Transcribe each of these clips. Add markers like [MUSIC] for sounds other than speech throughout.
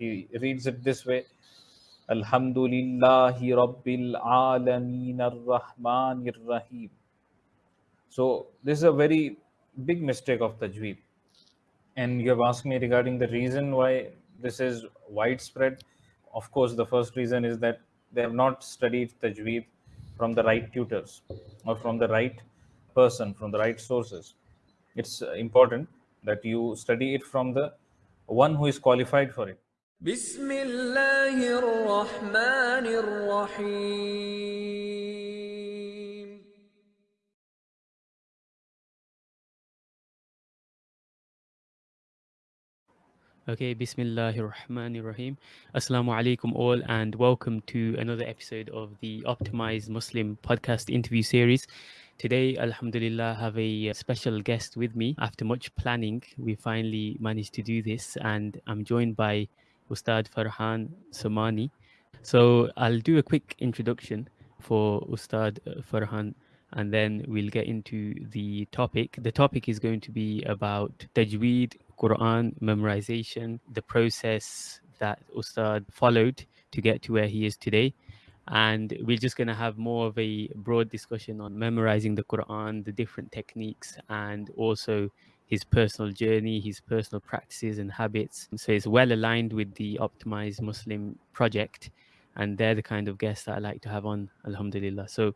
he reads it this way Alhamdulillahi Rabbil Alameen Ar-Rahmanir Rahim. So this is a very big mistake of Tajweed. And you have asked me regarding the reason why this is widespread. Of course, the first reason is that they have not studied Tajweed from the right tutors or from the right person, from the right sources. It's important that you study it from the one who is qualified for it. بسم الله الرحمن الرحيم Okay, Bismillahir Rahmanir Rahim. Assalamu alaikum all, and welcome to another episode of the Optimized Muslim podcast interview series. Today, Alhamdulillah, I have a special guest with me. After much planning, we finally managed to do this, and I'm joined by Ustad Farhan Somani. So, I'll do a quick introduction for Ustad uh, Farhan and then we'll get into the topic. The topic is going to be about Tajweed, Quran memorization, the process that Ustad followed to get to where he is today. And we're just going to have more of a broad discussion on memorizing the Quran, the different techniques, and also his personal journey, his personal practices and habits. So it's well aligned with the Optimized Muslim project and they're the kind of guests that I like to have on, Alhamdulillah. So,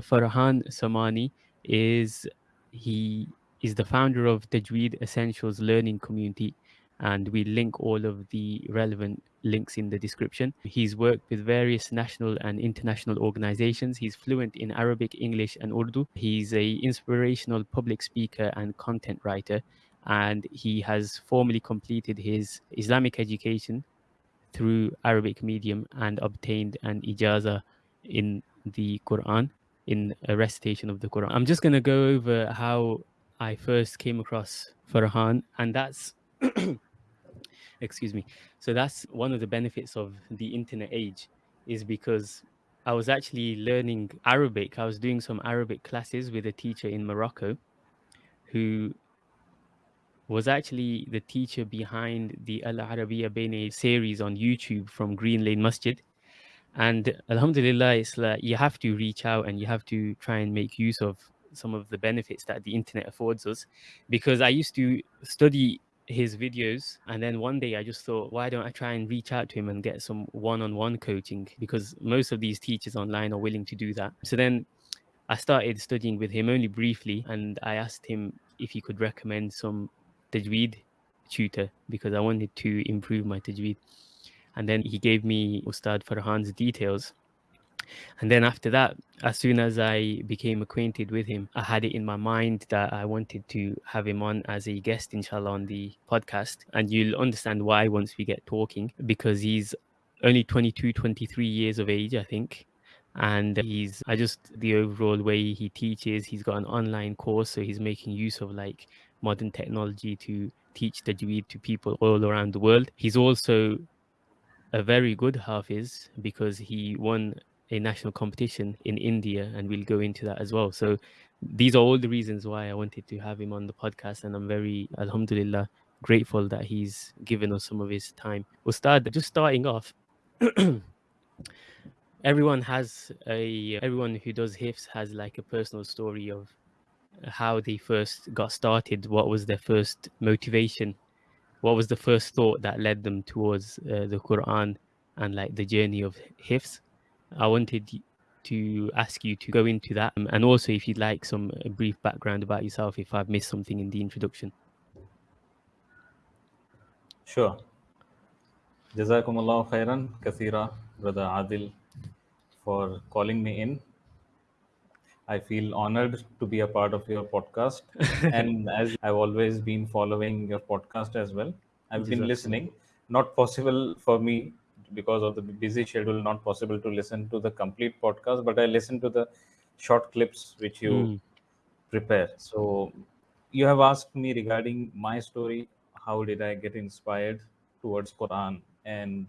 Farhan Somani is he is the founder of Tajweed Essentials Learning Community, and we link all of the relevant links in the description. He's worked with various national and international organizations. He's fluent in Arabic, English, and Urdu. He's a inspirational public speaker and content writer, and he has formally completed his Islamic education through Arabic medium and obtained an ijaza in the Quran, in a recitation of the Quran. I'm just going to go over how I first came across Farhan, and that's, [CLEARS THROAT] excuse me, so that's one of the benefits of the internet age, is because I was actually learning Arabic. I was doing some Arabic classes with a teacher in Morocco who was actually the teacher behind the Al Arabiya Bene series on YouTube from Green Lane Masjid. And Alhamdulillah, it's like you have to reach out and you have to try and make use of some of the benefits that the internet affords us. Because I used to study his videos and then one day I just thought, why don't I try and reach out to him and get some one on one coaching? Because most of these teachers online are willing to do that. So then I started studying with him only briefly and I asked him if he could recommend some tajweed tutor because I wanted to improve my tajweed. And then he gave me Ustad Farhan's details. And then after that, as soon as I became acquainted with him, I had it in my mind that I wanted to have him on as a guest, inshallah, on the podcast. And you'll understand why once we get talking, because he's only 22, 23 years of age, I think. And he's, I just, the overall way he teaches, he's got an online course. So he's making use of like modern technology to teach the tajweed to people all around the world. He's also a very good hafiz because he won a national competition in India, and we'll go into that as well. So these are all the reasons why I wanted to have him on the podcast, and I'm very, alhamdulillah, grateful that he's given us some of his time. Ustad, just starting off, [CLEARS THROAT] everyone has a everyone who does hifs has like a personal story of how they first got started. What was their first motivation? What was the first thought that led them towards uh, the Quran and like the journey of hifs? I wanted to ask you to go into that um, and also if you'd like some brief background about yourself if I've missed something in the introduction. Sure. Jazakumullah khairan kathira, Brother Adil, for calling me in. I feel honored to be a part of your podcast. [LAUGHS] and as I've always been following your podcast as well, I've been listening. Not possible for me because of the busy schedule, not possible to listen to the complete podcast, but I listen to the short clips which you Mm. prepare. So you have asked me regarding my story. How did I get inspired towards Quran, and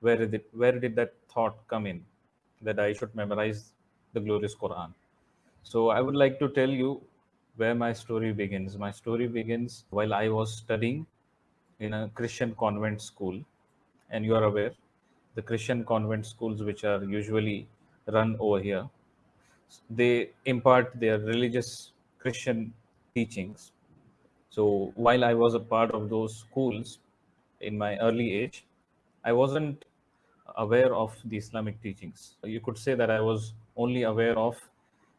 where did it, where did that thought come in that I should memorize the glorious Quran? So I would like to tell you where my story begins. My story begins while I was studying in a Christian convent school, and you are aware, the Christian convent schools, which are usually run over here, they impart their religious Christian teachings. So while I was a part of those schools in my early age, I wasn't aware of the Islamic teachings. You could say that I was only aware of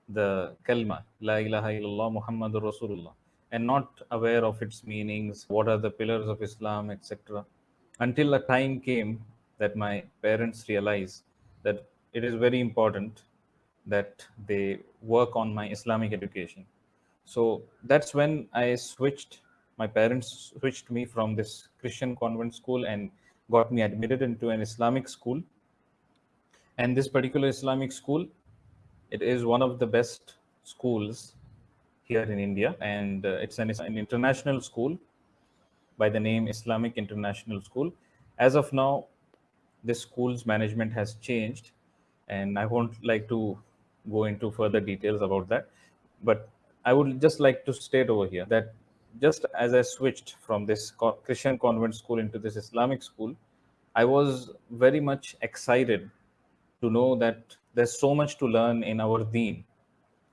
the kalma, La ilaha illallah Muhammadur Rasulullah, and not aware of its meanings, what are the pillars of Islam, etc. Until a time came that my parents realize that it is very important that they work on my Islamic education. So that's when I switched, my parents switched me from this Christian convent school and got me admitted into an Islamic school. And this particular Islamic school, it is one of the best schools here in India. And uh, it's an, an international school by the name Islamic International School. As of now, this school's management has changed and I won't like to go into further details about that. But I would just like to state over here that just as I switched from this Christian convent school into this Islamic school, I was very much excited to know that there's so much to learn in our deen.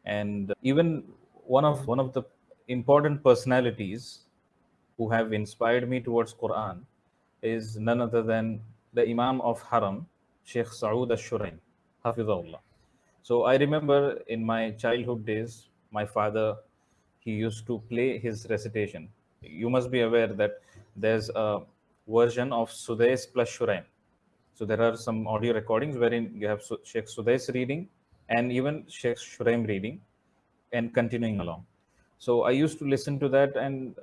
And even one of one of the important personalities who have inspired me towards Quran is none other than the Imam of Haram, Sheikh Saud al-Shuraim, Hafizahullah. So I remember in my childhood days, my father, he used to play his recitation. You must be aware that there's a version of Sudais plus Shuraim. So there are some audio recordings wherein you have Sheikh Sudais reading and even Sheikh Shuraim reading and continuing along. So I used to listen to that and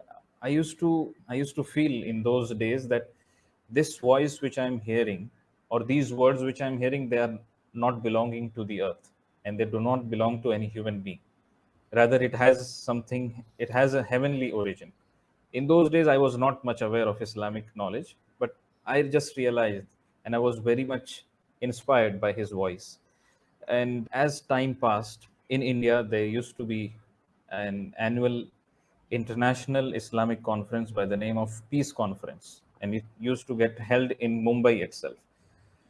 I used to I used to feel in those days that this voice which I'm hearing or these words which I'm hearing, they are not belonging to the earth and they do not belong to any human being. Rather, it has something, it has a heavenly origin. In those days, I was not much aware of Islamic knowledge, but I just realized and I was very much inspired by his voice. And as time passed, in India, there used to be an annual international Islamic conference by the name of Peace Conference, and it used to get held in Mumbai itself.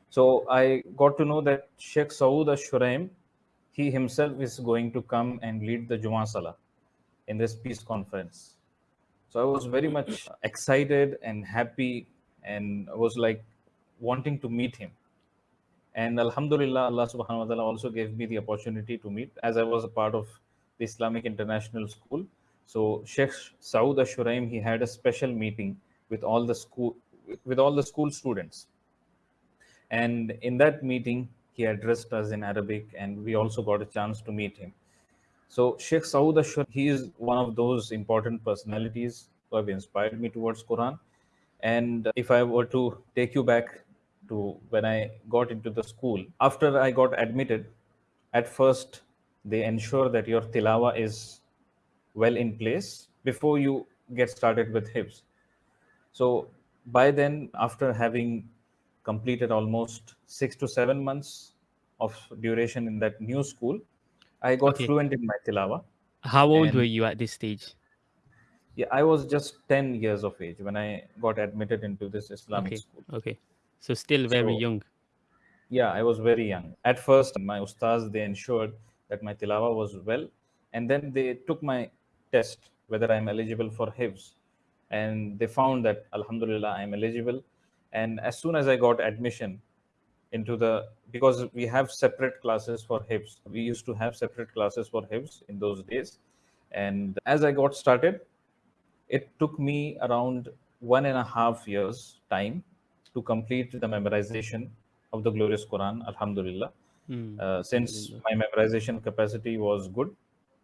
So I got to know that Sheikh Saud al-Shuraim, he himself is going to come and lead the Juma Salah in this peace conference. So I was very much excited and happy and I was like wanting to meet him. And Alhamdulillah, Allah subhanahu wa ta'ala also gave me the opportunity to meet as I was a part of the Islamic International School. So Sheikh Saud al-Shuraim, he had a special meeting with all the school with all the school students and in that meeting, he addressed us in Arabic, and we also got a chance to meet him. So Sheikh Saud Ashur, he is one of those important personalities who have inspired me towards Quran. And if I were to take you back to when I got into the school, after I got admitted, at first they ensure that your tilawa is well in place before you get started with hifz. So by then, after having completed almost six to seven months of duration in that new school. I got okay. fluent in my tilawa. How old were you at this stage? Yeah, I was just 10 years of age when I got admitted into this Islamic okay. school. Okay. So still very so, young. Yeah, I was very young. At first, my ustaz, they ensured that my tilawa was well. And then they took my test, whether I'm eligible for hifz. And they found that, alhamdulillah, I'm eligible. And as soon as i got admission into the because we have separate classes for hifz. We used to have separate classes for hifz in those days. And as i got started it took me around one and a half years time to complete the memorization of the glorious quran alhamdulillah. Mm. uh, since my memorization capacity was good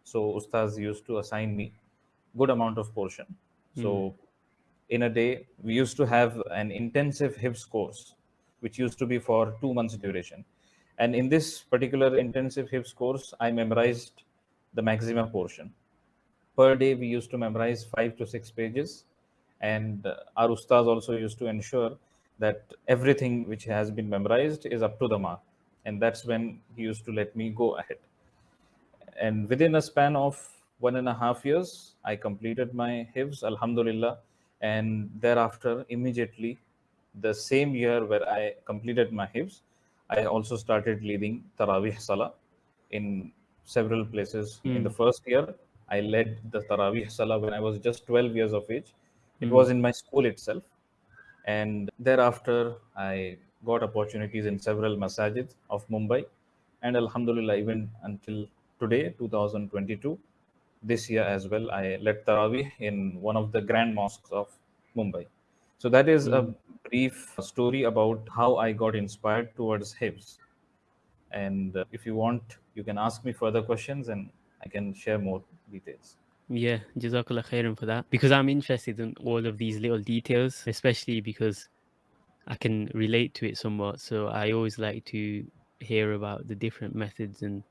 so ustaz used to assign me good amount of portion. So hmm in a day, we used to have an intensive Hifz course, which used to be for two months duration. And in this particular intensive Hifz course, I memorized the maximum portion. Per day, we used to memorize five to six pages. And uh, our ustaz also used to ensure that everything which has been memorized is up to the mark. And that's when he used to let me go ahead. And within a span of one and a half years, I completed my Hifz, Alhamdulillah and thereafter immediately the same year where I completed my hifz, I also started leading Taraweeh Salah in several places. In hmm. the first year, I led the Taraweeh Salah when I was just 12 years of age. It hmm. was in my school itself. And thereafter, I got opportunities in several masajid of Mumbai. And Alhamdulillah, even until today, 2022, this year as well, I led Taraweeh in one of the grand mosques of Mumbai. So that is a brief story about how I got inspired towards Hifz. And uh, if you want, you can ask me further questions and I can share more details. Yeah, Jazakallah khairan for that. Because I'm interested in all of these little details, especially because I can relate to it somewhat. So I always like to hear about the different methods and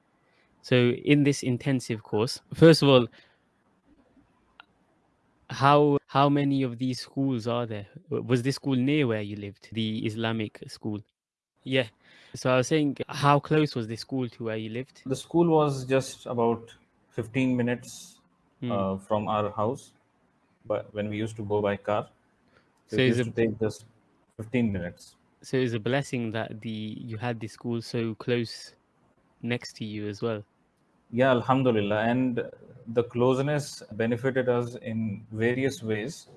so in this intensive course, first of all, how how many of these schools are there? Was this school near where you lived, the Islamic school? Yeah. So I was saying, how close was this school to where you lived? The school was just about 15 minutes Hmm. uh, from our house, but when we used to go by car, so, it used it- to take just 15 minutes. So it's a blessing that the you had this school so close next to you as well. Yeah, Alhamdulillah. And the closeness benefited us in various ways.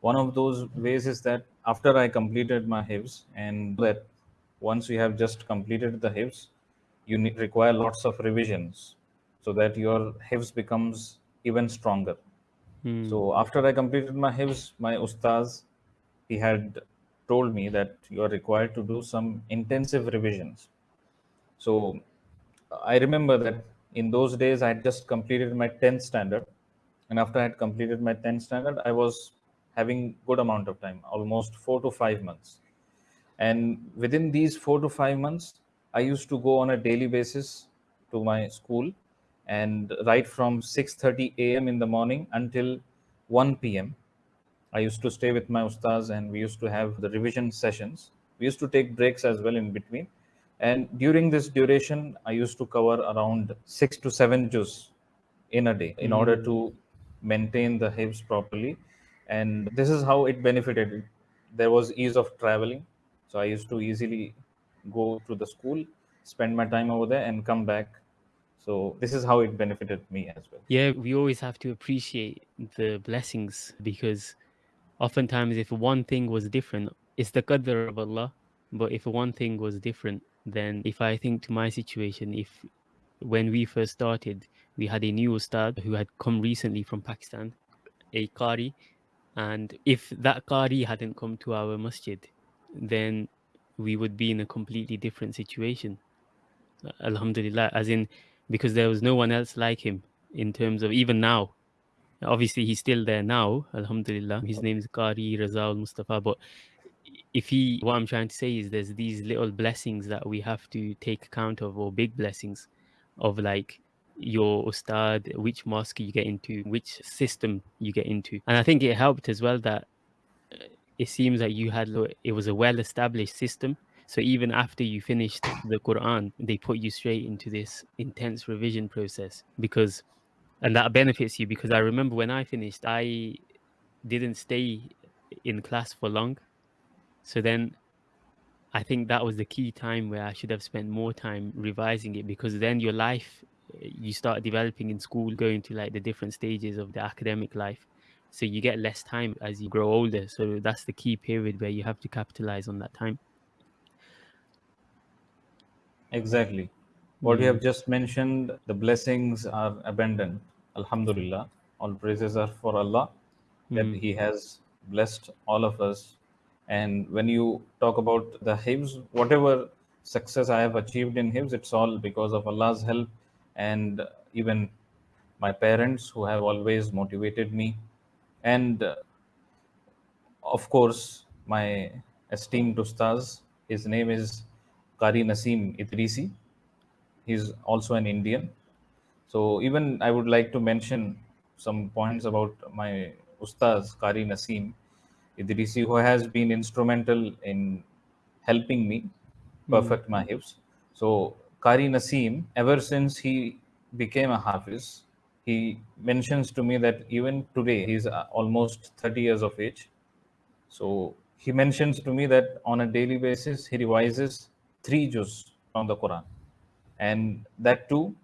One of those ways is that after I completed my hifz, and that once you have just completed the hifz, you need, require lots of revisions so that your hifz becomes even stronger. Hmm. So after I completed my hifz, my ustaz, he had told me that you are required to do some intensive revisions. So I remember that in those days I had just completed my 10th standard, and after I had completed my 10th standard, I was having good amount of time, almost four to five months. And within these four to five months, I used to go on a daily basis to my school, and right from 6:30 a.m. in the morning until 1 p.m. I used to stay with my ustaz and we used to have the revision sessions. We used to take breaks as well in between. And during this duration, I used to cover around six to seven juz in a day in order to maintain the hifz properly. And this is how it benefited. There was ease of traveling. So I used to easily go to the school, spend my time over there, and come back. So this is how it benefited me as well. Yeah, we always have to appreciate the blessings because oftentimes if one thing was different, it's the qadr of Allah. But if one thing was different, then if I think to my situation, if when we first started, we had a new ustad who had come recently from Pakistan, a qari, and if that qari hadn't come to our masjid, then we would be in a completely different situation. Alhamdulillah, as in because there was no one else like him in terms of even now. Obviously, he's still there now. Alhamdulillah, his name is Qari Razaul Mustafa. But if he, what I'm trying to say is, there's these little blessings that we have to take account of, or big blessings, of like your ustad, which mosque you get into, which system you get into, and I think it helped as well that uh, it seems that you had it was a well-established system. So even after you finished the Quran, they put you straight into this intense revision process because, and that benefits you because I remember when I finished, I didn't stay in class for long. So then I think that was the key time where I should have spent more time revising it because then your life uh, you start developing in school, going to like the different stages of the academic life. So you get less time as you grow older. So that's the key period where you have to capitalize on that time. Exactly. What you have just mentioned, the blessings are abundant. Alhamdulillah. All praises are for Allah that He has blessed all of us. And when you talk about the Hifz, whatever success I have achieved in Hifz, it's all because of Allah's help and even my parents who have always motivated me. And uh, of course, my esteemed Ustaz, his name is Qari Naseem Idrisi. He's also an Indian. So even I would like to mention some points about my Ustaz, Qari Naseem Idrisi, who has been instrumental in helping me perfect my hifz. So Qari Naseem, ever since he became a Hafiz, he mentions to me that even today he's uh, almost 30 years of age. So he mentions to me that on a daily basis he revises three juz from the Quran, and that too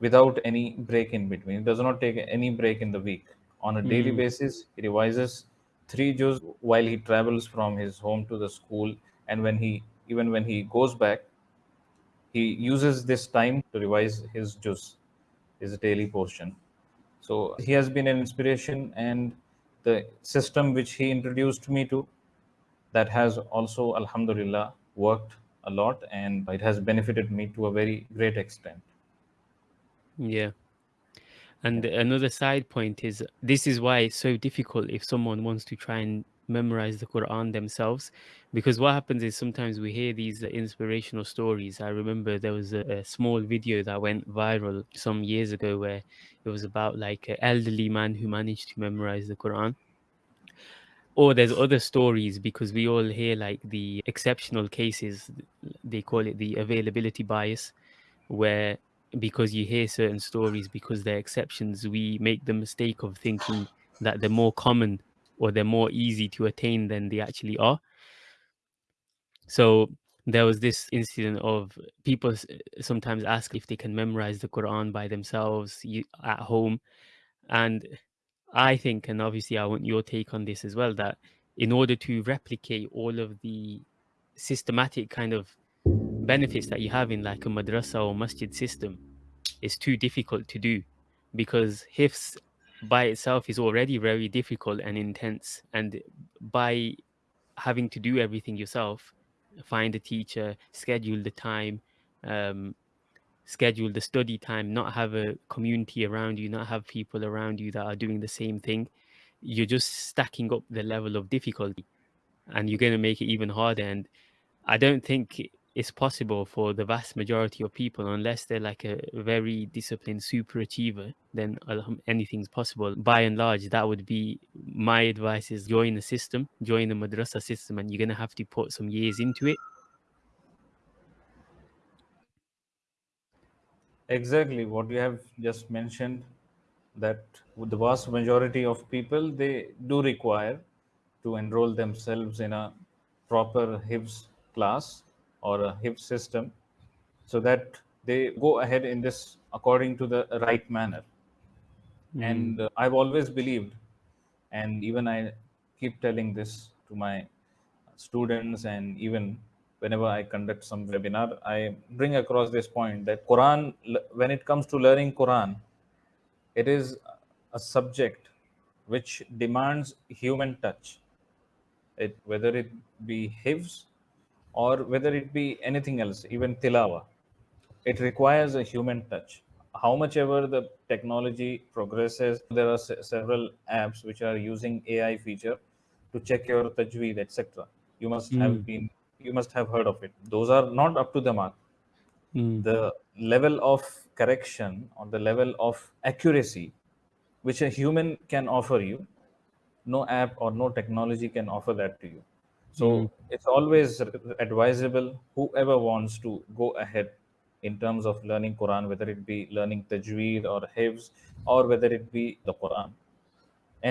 without any break in between. He does not take any break in the week. On a daily Mm. basis, he revises three juz while he travels from his home to the school, and when he even when he goes back, he uses this time to revise his juz, his daily portion. So he has been an inspiration, and the system which he introduced me to, that has also, Alhamdulillah, worked a lot, and it has benefited me to a very great extent. Yeah. And another side point is this is why it's so difficult if someone wants to try and memorize the Quran themselves. Because what happens is sometimes we hear these inspirational stories. I remember there was a, a small video that went viral some years ago where it was about like an elderly man who managed to memorize the Quran. Or there's other stories because we all hear like the exceptional cases, they call it the availability bias, where because you hear certain stories because they're exceptions, we make the mistake of thinking that they're more common or they're more easy to attain than they actually are. So there was this incident of people sometimes ask if they can memorize the Quran by themselves at home. And I think, and obviously I want your take on this as well, that in order to replicate all of the systematic kind of benefits that you have in like a madrasa or masjid system, is too difficult to do because hifs by itself is already very difficult and intense. And by having to do everything yourself, find a teacher, schedule the time, um, schedule the study time, not have a community around you, not have people around you that are doing the same thing, you're just stacking up the level of difficulty and you're going to make it even harder. And I don't think it's possible for the vast majority of people unless they're like a very disciplined super achiever then um, anything's possible. By and large that would be my advice is join the system join the madrasa system and you're going to have to put some years into it. Exactly what you have just mentioned that the vast majority of people they do require to enroll themselves in a proper Hifz class or a Hifz system so that they go ahead in this according to the right manner. And uh, I've always believed, and even I keep telling this to my students, and even whenever I conduct some webinar, I bring across this point that Quran, when it comes to learning Quran, it is a subject which demands human touch. It, whether it be hifz or whether it be anything else, even tilawa, it requires a human touch. How much ever the technology progresses, there are several apps which are using AI feature to check your tajweed, etc. You must have been, you must have heard of it. Those are not up to the mark Mm, the level of correction or the level of accuracy which a human can offer you no app or no technology can offer that to you so mm-hmm. it's always advisable whoever wants to go ahead in terms of learning quran whether it be learning tajweed or hifz or whether it be the quran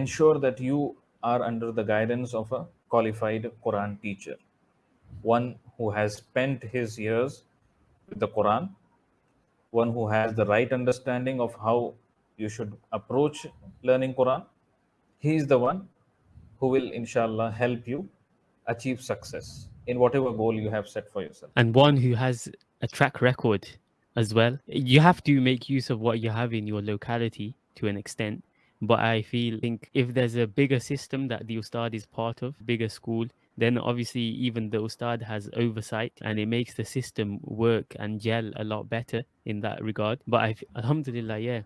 ensure that you are under the guidance of a qualified quran teacher one who has spent his years with the Quran, one who has the right understanding of how you should approach learning Quran. He is the one who will, inshallah, help you achieve success in whatever goal you have set for yourself. and one who has a track record as well. You have to make use of what you have in your locality to an extent. But I feel think if there's a bigger system that the Ustad is part of, bigger school, then obviously even the Ustad has oversight and it makes the system work and gel a lot better in that regard. But I, Alhamdulillah, yeah.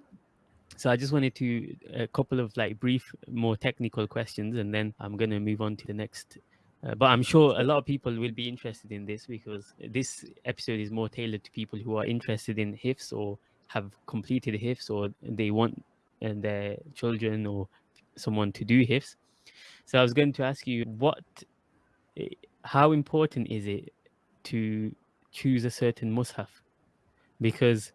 So I just wanted to a couple of like brief, more technical questions, and then I'm gonna move on to the next uh, but I'm sure a lot of people will be interested in this because this episode is more tailored to people who are interested in hifz or have completed hifz or they want uh, their children or someone to do hifz. So I was going to ask you what, how important is it to choose a certain mushaf? Because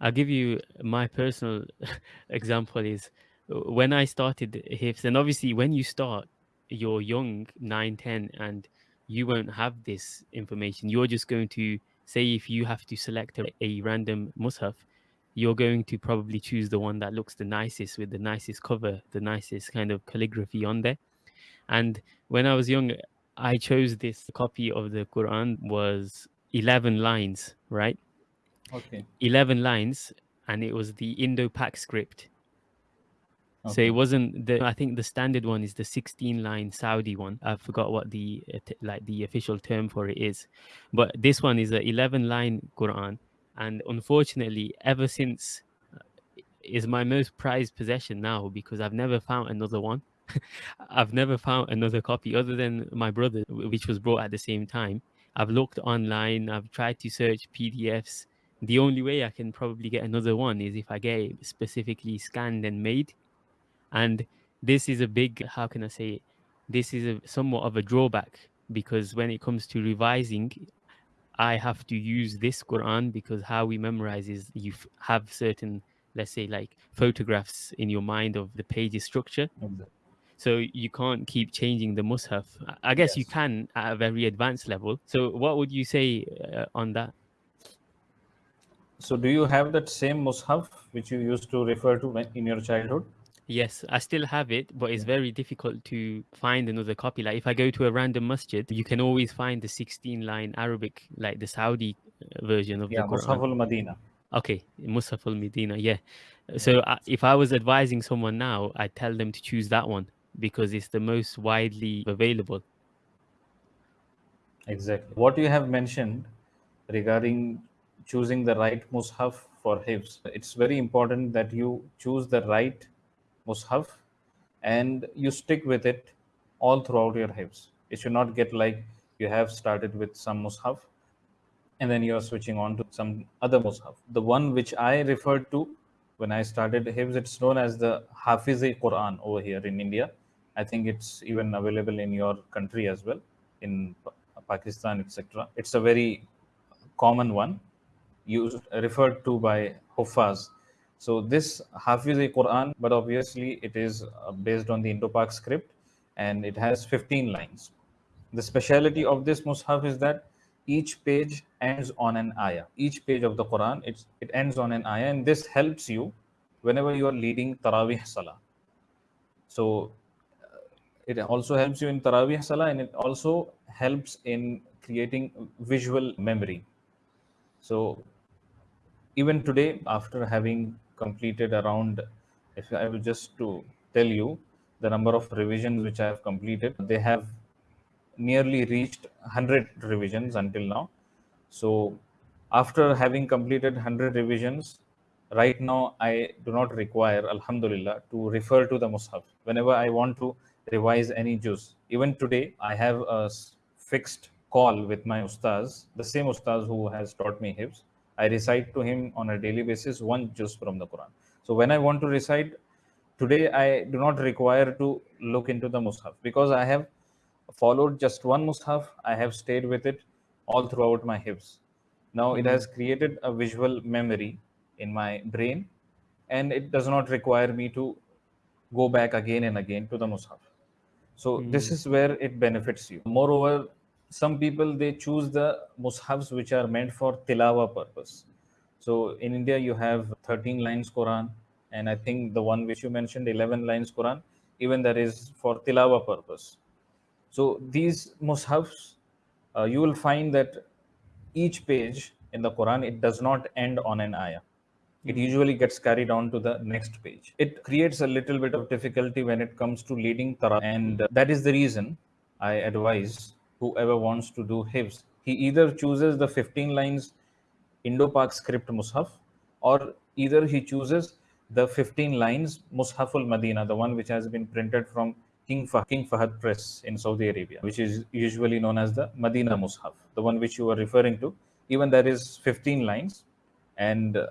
I'll give you my personal [LAUGHS] example is uh, when I started hifz, and obviously when you start, you're young, 9, 10, and you won't have this information. You're just going to say if you have to select a, a random mushaf, you're going to probably choose the one that looks the nicest with the nicest cover, the nicest kind of calligraphy on there. And when I was young, I chose this copy of the Quran was 11 lines, right? Okay. 11 lines, and it was the Indo-Pak script. So it wasn't the. I think the standard one is the 16 line Saudi one. I forgot what the uh, like the official term for it is, but this one is a 11 line Quran, and unfortunately, ever since, uh, is my most prized possession now because I've never found another one. [LAUGHS] I've never found another copy other than my brother, which was brought at the same time. I've looked online. I've tried to search PDFs. The only way I can probably get another one is if I get it specifically scanned and made and this is a big how can i say it? This is a somewhat of a drawback because when it comes to revising i have to use this quran because how we memorize is you have certain let's say like photographs in your mind of the page's structure. Exactly. so you can't keep changing the mushaf. I- guess you can at a very advanced level. So what would you say uh, on that? So, do you have that same mushaf which you used to refer to when, in your childhood? Yes, I still have it, but it's very difficult to find another copy. Like if I go to a random masjid, you can always find the 16 line Arabic, like the Saudi uh, version of Yeah, the Quran. Mushaf al Madina. Okay, Musaf al Medina, yeah. So uh, if I was advising someone now, I'd tell them to choose that one because it's the most widely available. Exactly. What you have mentioned regarding choosing the right mushaf for hifz, it's very important that you choose the right mushaf and you stick with it all throughout your hifz. It should not get like you have started with some mushaf and then you are switching on to some other mushaf. The one which I referred to when I started hifz, it's known as the Hafiz-e Quran over here in India. I think it's even available in your country as well, in Pakistan, etc. It's a very common one used referred to by Huffaz. So this Hafiz-e Quran, but obviously it is uh, based on the Indo-Pak script and it has 15 lines. The speciality of this mushaf is that each page ends on an ayah. Each page of the Quran, it ends on an ayah, and this helps you whenever you are leading Taraweeh Salah. So uh, it also helps you in Taraweeh Salah and it also helps in creating visual memory. So even today, after having completed around, if I will just to tell you the number of revisions which I have completed, they have nearly reached 100 revisions until now. So after having completed 100 revisions, right now I do not require, Alhamdulillah, to refer to the Mus'haf. Whenever I want to revise any juz, even today, I have a fixed call with my ustaz, the same ustaz who has taught me Hifz. I recite to him on a daily basis one juz from the Quran. So when I want to recite, today I do not require to look into the Mus'haf because I have followed just one Mus'haf. I have stayed with it all throughout my Hifz. Now it has created a visual memory in my brain and it does not require me to go back again and again to the Mus'haf. So this hmm. is where it benefits you. Moreover, some people they choose the mushafs which are meant for tilawa purpose. So in India you have 13 lines Quran, and I think the one which you mentioned 11 lines Quran, even that is for tilawa purpose. So these mushafs, uh, you will find that each page in the Quran it does not end on an ayah. It usually gets carried on to the next page. It creates a little bit of difficulty when it comes to leading Tara, and that is the reason I advise whoever wants to do Hifz, he either chooses the 15 lines Indo-Pak script Mus'haf, or either he chooses the 15 lines Mus'haf al-Madina, the one which has been printed from King, Fah- King Fahad Press in Saudi Arabia, which is usually known as the Madina Mus'haf, the one which you are referring to. Even that is 15 lines, and uh,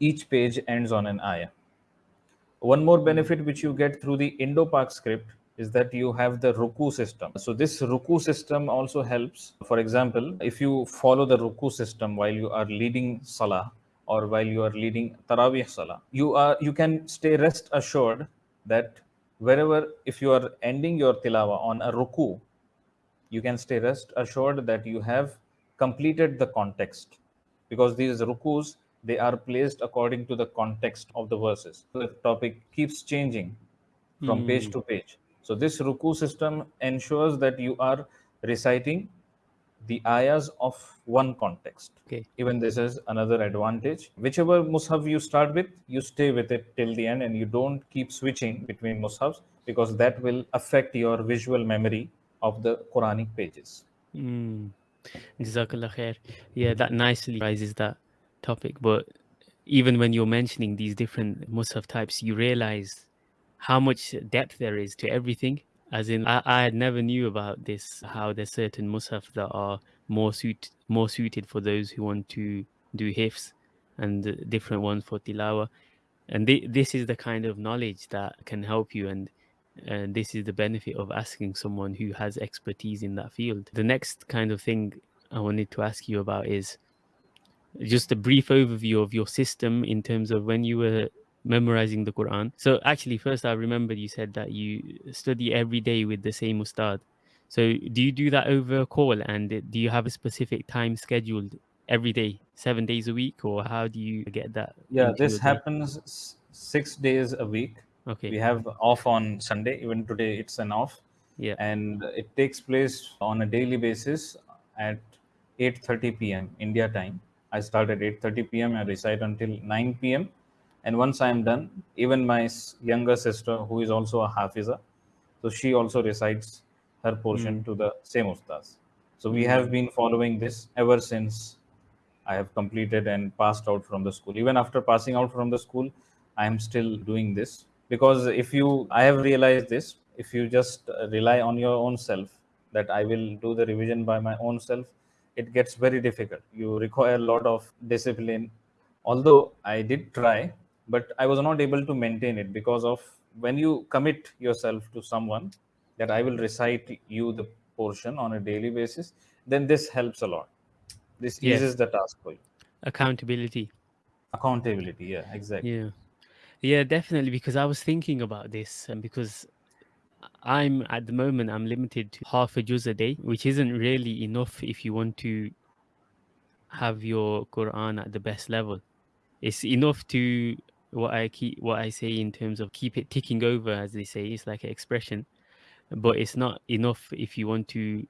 each page ends on an ayah. One more benefit which you get through the Indo-Pak script is that you have the ruku system. So this ruku system also helps. For example, if you follow the ruku system while you are leading salah or while you are leading tarawih salah, you are you can stay rest assured that wherever if you are ending your tilawa on a ruku you can stay rest assured that you have completed the context because these rukus they are placed according to the context of the verses the topic keeps changing from page Hmm. to page so this ruku system ensures that you are reciting the ayahs of one context Okay. even this is another advantage whichever mushaf you start with you stay with it till the end and you don't keep switching between mushafs because that will affect your visual memory of the quranic pages Mm. Jazakallah khair. Yeah, that nicely rises that topic. But even when you're mentioning these different Musaf types, you realize how much depth there is to everything. As in, I, I never knew about this. How there's certain Musaf that are more suit more suited for those who want to do hifs, and different ones for tilawa. And thi- this is the kind of knowledge that can help you and and this is the benefit of asking someone who has expertise in that field. The next kind of thing I wanted to ask you about is just a brief overview of your system in terms of when you were memorizing the Quran. So actually first I remember you said that you study every day with the same ustad. So do you do that over a call and do you have a specific time scheduled every day, 7 days a week or how do you get that yeah this happens 6 days a week Okay. we have off on sunday even today it's an off Yeah. and it takes place on a daily basis at 8:30 p.m. India time. I start at 8:30 p.m. I recite until 9 p.m. And once I am done, even my younger sister, who is also a hafiza, so she also recites her portion to the same ustaz. So we have been following this ever since I have completed and passed out from the school. Even after passing out from the school, I am still doing this because if you, I have realized this, if you just uh, rely on your own self, that I will do the revision by my own self, it gets very difficult. You require a lot of discipline. Although I did try, but I was not able to maintain it because of when you commit yourself to someone that I will recite you the portion on a daily basis, then this helps a lot this Yeah. eases the task for you Accountability. accountability yeah exactly Yeah. Yeah, definitely. Because I was thinking about this, and because I'm at the moment, I'm limited to half a juz a day, which isn't really enough if you want to have your Quran at the best level. It's enough to what I keep, what I say in terms of keep it ticking over, as they say. It's like an expression, but it's not enough if you want to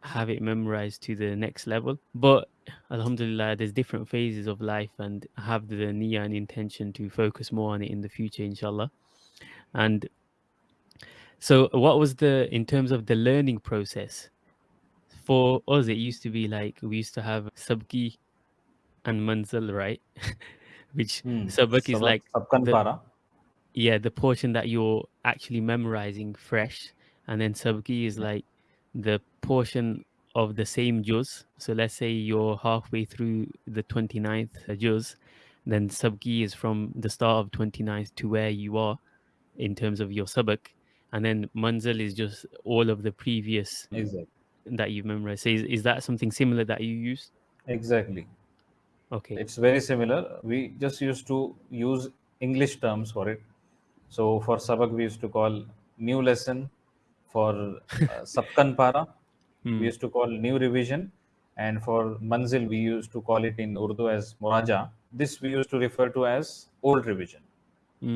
have it memorized to the next level. But Alhamdulillah, there's different phases of life, and have the niyyah and intention to focus more on it in the future, inshallah. And so, what was the in terms of the learning process for us? It used to be like we used to have sabki and manzil, right? [LAUGHS] Which Hmm. sabak is like the- yeah, the portion that you're actually memorizing fresh, and then sabki is like the portion of the same juz. So let's say you're halfway through the 29th juz, then sabki is from the start of 29th to where you are in terms of your sabak, and then manzil is just all of the previous exactly that you've memorized. So is, is that something similar that you use? exactly Okay. it's very similar. We just used to use english terms for it. So for sabak we used to call new lesson. For uh, [LAUGHS] sabkan para Hmm. we used to call new revision. And for manzil we used to call it in urdu as muraja. This we used to refer to as old revision.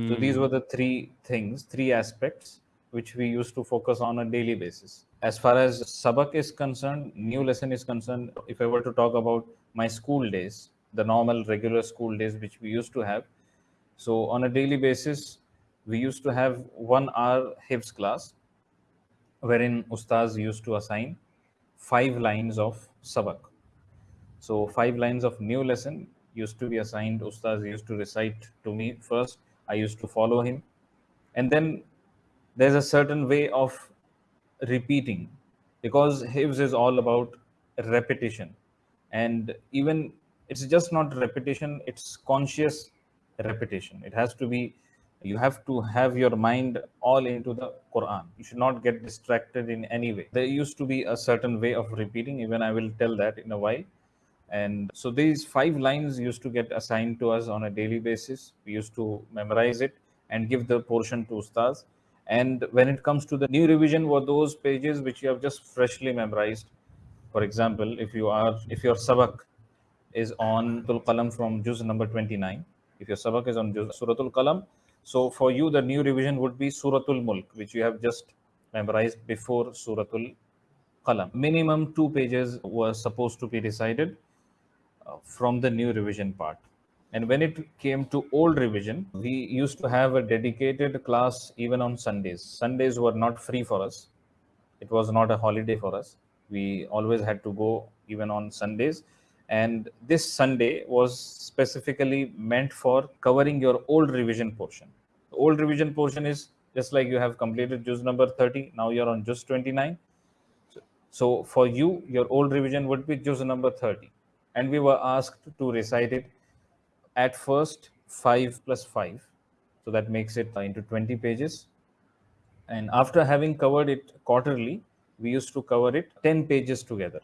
So these Mm, were the three things, three aspects which we used to focus on a daily basis. As far as sabak is concerned, new lesson is concerned, if I were to talk about my school days, the normal regular school days which we used to have. So on a daily basis, we used to have one hour hifz class wherein ustaz used to assign five lines of sabak. So five lines of new lesson used to be assigned. Ustaz used to recite to me first. I used to follow him, and then there's a certain way of repeating because hifz is all about repetition, and even it's just not repetition; it's conscious repetition. It has to be. You have to have your mind all into the Quran. You should not get distracted in any way. There used to be a certain way of repeating. Even I will tell that in a while and so these five lines used to get assigned to us on a daily basis we used to memorize it and give the portion to ustaz And when it comes to the new revision, were those pages which you have just freshly memorized. For example, if you are if your sabak is on Tul Qalam from juz number 29, if your sabak is on juz Suratul Qalam, so for you the new revision would be Suratul Mulk, which you have just memorized before Suratul Qalam. Minimum two pages were supposed to be recited uh, from the new revision part. And when it came to old revision, we used to have a dedicated class even on Sundays. Sundays were not free for us. It was not a holiday for us. We always had to go even on Sundays. And this Sunday was specifically meant for covering your old revision portion. The old revision portion is just like you have completed juz number 30, now you're on juz 29. So, for you, your old revision would be juz number 30. And we were asked to recite it at first 5 plus 5 so that makes it into 20 pages and after having covered it quarterly we used to cover it 10 pages together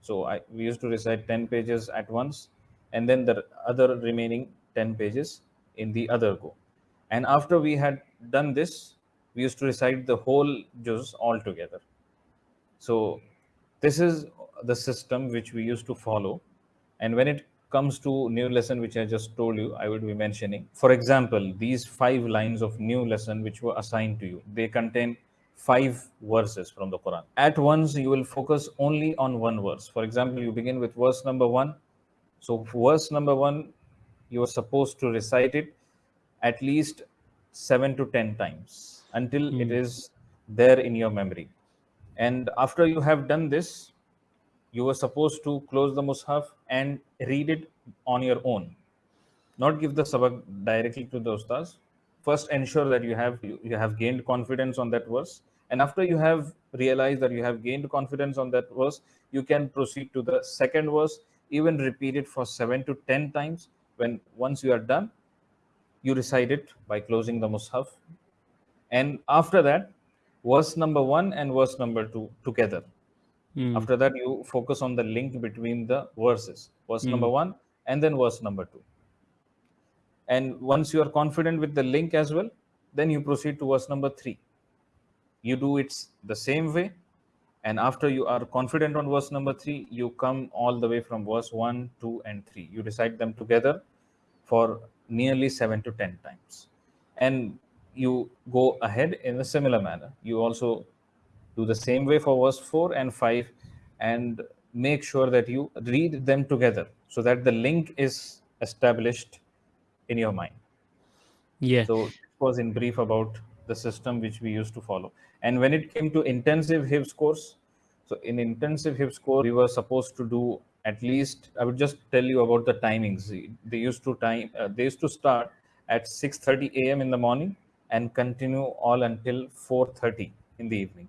so I, we used to recite 10 pages at once and then the other remaining 10 pages in the other go. And after we had done this we used to recite the whole juz all together. So this is the system which we used to follow. And when it comes to new lesson which i just told you i would be mentioning for example these five lines of new lesson which were assigned to you they contain five verses from the quran. At once you will focus only on one verse. For example you begin with verse number 1 so verse number 1 you are supposed to recite it at least 7 to 10 times until mm. it is there in your memory. And after you have done this you were supposed to close the mushaf and read it on your own. Not give the sabak directly to the ustaz. First ensure that you have you, you have gained confidence on that verse and after you have realized that you have gained confidence on that verse you can proceed to the second verse even repeat it for 7 to 10 times when once you are done you recite it by closing the mushaf and after that verse number 1 and verse number 2 together Mm. After that, you focus on the link between the verses, verse Mm. number one and then verse number two. And once you are confident with the link as well, then you proceed to verse number three. You do it the same way. And after you are confident on verse number three, you come all the way from verse one, two, and three. You recite them together for nearly seven to ten times. And you go ahead in a similar manner. You also do the same way for verse 4 and 5 and make sure that you read them together so that the link is established in your mind Yeah. so it was in brief about the system which we used to follow and when it came to intensive hifz course so in intensive hifz course we were supposed to do at least i would just tell you about the timings they used to time uh, they used to start at 6:30 a.m. in the morning and continue all until 4:30 in the evening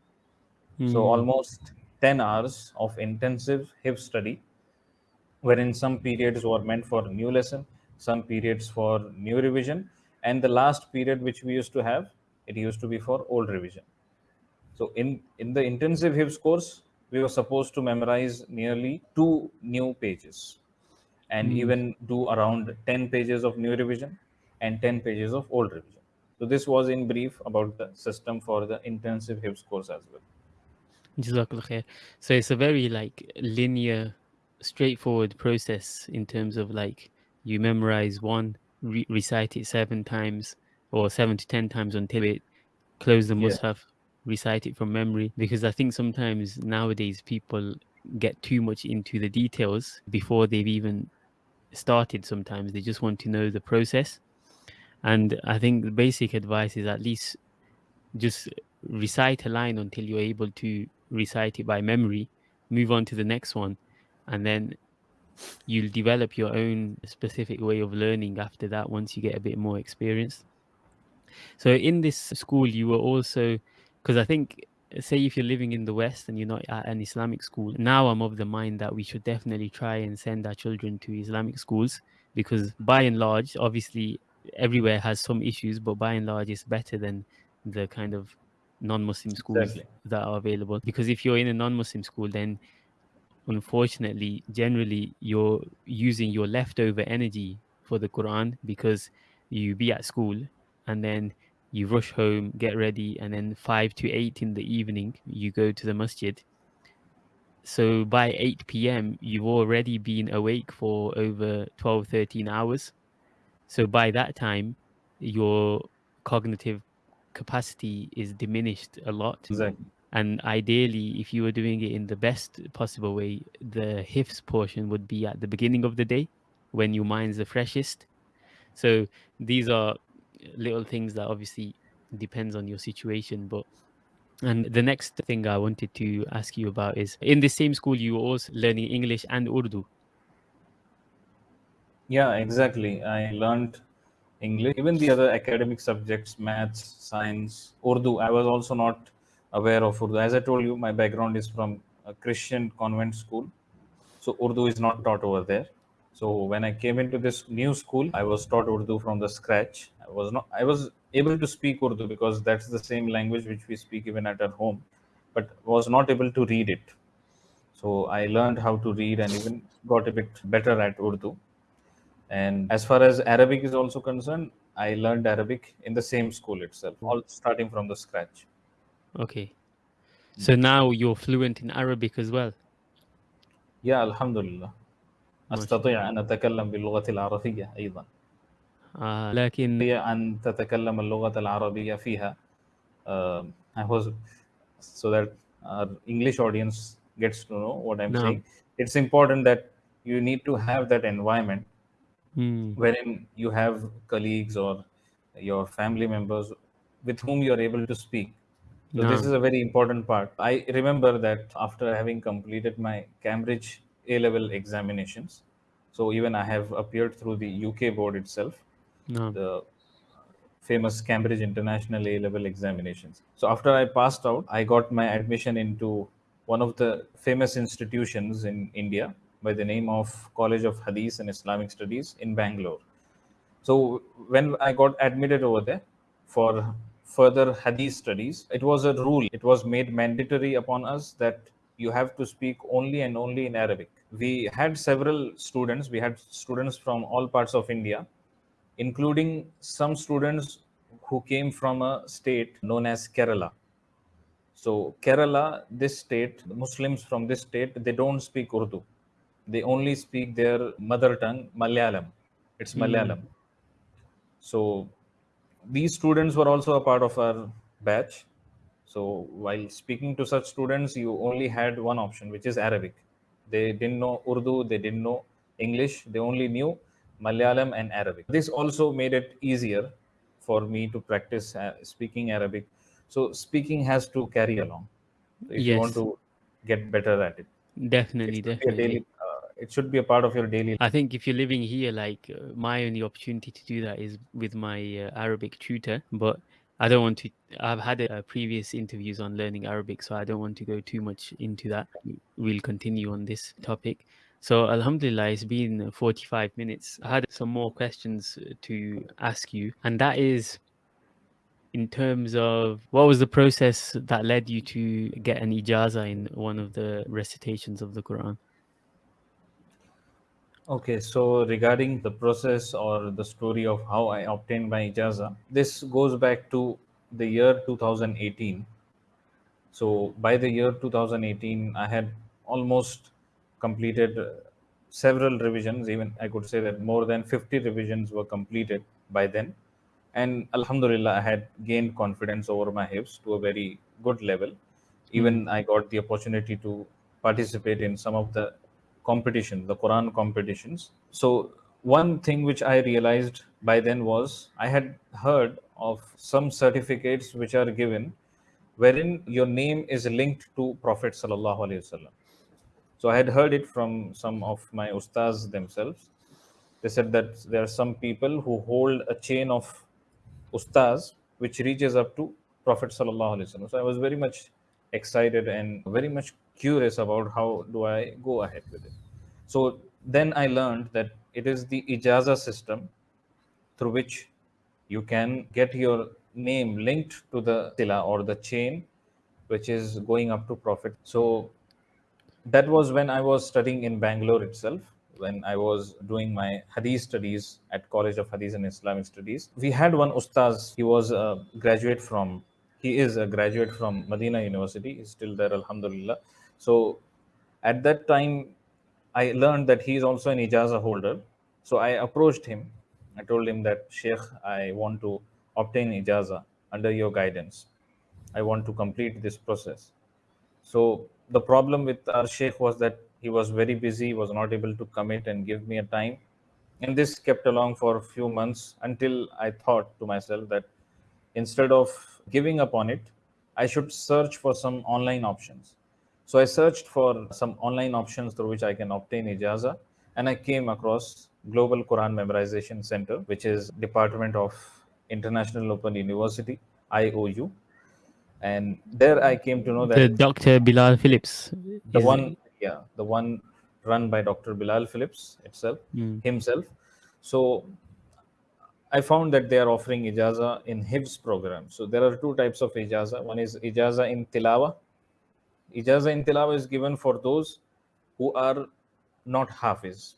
so Mm. almost 10 hours of intensive hifz study, wherein some periods were meant for new lesson, some periods for new revision, and the last period which we used to have, it used to be for old revision. So in, in the intensive hifz course, we were supposed to memorize nearly two new pages and Mm. even do around 10 pages of new revision and 10 pages of old revision. So this was in brief about the system for the intensive hifz course as well. Jazakallah khair. So it's a very like linear, straightforward process in terms of like you memorize one, re- recite it seven times or seven to ten times until it close the Yeah. recite it from memory. Because I think sometimes nowadays people get too much into the details before they've even started. Sometimes they just want to know the process. And I think the basic advice is at least just recite a line until you're able to recite it by memory, move on to the next one, and then you'll develop your own specific way of learning after that once you get a bit more experience. So in this school, you were also because I think say if you're living in the West and you're not at an Islamic school, now I'm of the mind that we should definitely try and send our children to Islamic schools because by and large, obviously everywhere has some issues, but by and large it's better than the kind of non-Muslim schools Exactly. that are available. Because if you're in a non-Muslim school, then unfortunately, generally you're using your leftover energy for the Quran because you be at school and then you rush home, get ready, and then five to eight in the evening, you go to the masjid. So by 8 p.m., you've already been awake for over 12, 13 hours. So by that time, your cognitive capacity is diminished a lot. Exactly. And ideally, if you were doing it in the best possible way, the hifz portion would be at the beginning of the day when your mind's the freshest. So these are little things that obviously depends on your situation. But and the next thing I wanted to ask you about is in the same school you were also learning English and Urdu. Yeah, exactly. I learned English, even the other academic subjects, maths, science, Urdu. I was also not aware of Urdu. As I told you, my background is from a Christian convent school, so Urdu is not taught over there. So when I came into this new school, I was taught Urdu from the scratch. I was not, I was able to speak Urdu because that's the same language which we speak even at our home, but was not able to read it. So I learned how to read and even got a bit better at Urdu. And as far as Arabic is also concerned, I learned Arabic in the same school itself, all starting from the scratch. Okay. So now you're fluent in Arabic as well. Yeah, Alhamdulillah. أستطيع أن أتكلم باللغة العربية أيضا آه لكن هي أن تتكلم اللغة العربية فيها uh, I was so that our English audience gets to know what I'm No. saying. It's important that you need to have that environment Hmm, wherein you have colleagues or your family members with whom you are able to speak. So this No. is a very important part. I remember that after having completed my Cambridge a level examinations, so even I have appeared through the UK board itself, no. the famous Cambridge International A level examinations. So after I passed out, I got my admission into one of the famous institutions in India by the name of College of Hadith and Islamic Studies in Bangalore. So when I got admitted over there for further hadith studies, it was a rule. It was made mandatory upon us that you have to speak only and only in Arabic. We had several students. We had students from all parts of India, including some students who came from a state known as Kerala. So Kerala, this state, the Muslims from this state, they don't speak Urdu. They only speak their mother tongue, Malayalam. It's Hmm. Malayalam. So these students were also a part of our batch. So while speaking to such students, you only had one option, which is Arabic. They didn't know Urdu, they didn't know English, they only knew Malayalam and Arabic. This also made it easier for me to practice uh, speaking Arabic. So speaking has to carry along if you want Yes. to get better at it. Definitely, It should be a definitely. daily. Uh, it should be a part of your daily. I think if you're living here, like uh, my only opportunity to do that is with my uh, Arabic tutor. But I don't want to. I've had uh, previous interviews on learning Arabic, so I don't want to go too much into that. We'll continue on this topic. So, Alhamdulillah, it's been 45 minutes. I had some more questions uh, to ask you, and that is in terms of what was the process that led you to get an ijaza in one of the recitations of the Quran? Okay, so regarding the process or the story of how I obtained my ijaza, this goes back to the year 2018. So by the year 2018, I had almost completed uh, several revisions. Even I could say that more than 50 revisions were completed by then. And Alhamdulillah, I had gained confidence over my hifz to a very good level. Even I got the opportunity to participate in some of the competition, the Quran competitions. So one thing which I realized by then was I had heard of some certificates which are given wherein your name is linked to Prophet. So I had heard it from some of my ustaz themselves. They said that there are some people who hold a chain of ustaz which reaches up to Prophet. So I was very much excited and very much curious about how do I go ahead with it. So then I learned that it is the ijaza system through which you can get your name linked to the tila or the chain which is going up to prophet so that was when i was studying in bangalore itself when I was doing my Hadith studies at College of Hadith and Islamic Studies. We had one ustaz. He was a graduate from. He is a graduate from Medina University. He's still there, Alhamdulillah. So at that time, I learned that he is also an ijaza holder. So I approached him. I told him that Sheikh, I want to obtain ijaza under your guidance. I want to complete this process. So the problem with our Sheikh was that he was very busy, was not able to commit and give me a time. And this kept along for a few months until I thought to myself that instead of giving up on it, I should search for some online options. So I searched for some online options through which I can obtain ijaza, and I came across Global Quran Memorization Center, which is Department of International Open University, IOU. And there I came to know that The Dr. Bilal Phillips. the one yeah the one run by dr bilal phillips itself Mm. himself so i found that they are offering ijaza in hifz program so there are two types of ijaza one is ijaza in tilawa ijaza in tilawa is given for those who are not hafiz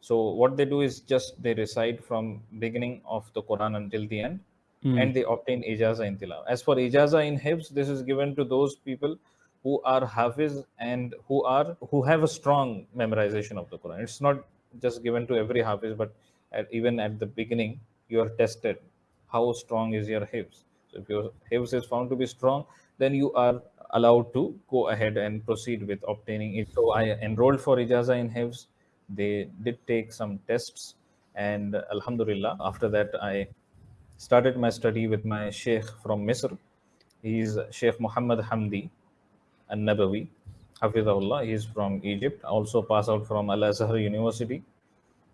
so what they do is just they recite from beginning of the quran until the end Mm. and they obtain ijaza in tilawa. As for ijaza in hifz, this is given to those people who are hafiz and who are who have a strong memorization of the Quran. It's not just given to every hafiz, but at, even at the beginning, you are tested. How strong is your hifz? So if your hifz is found to be strong, then you are allowed to go ahead and proceed with obtaining it. So I enrolled for ijaza in hifz. They did take some tests, and Alhamdulillah, after that I started my study with my sheikh from Misr. is Sheikh Muhammad Hamdi An-Nabawi, Hafizahullah. he is from Egypt, also passed out from Al-Azhar University.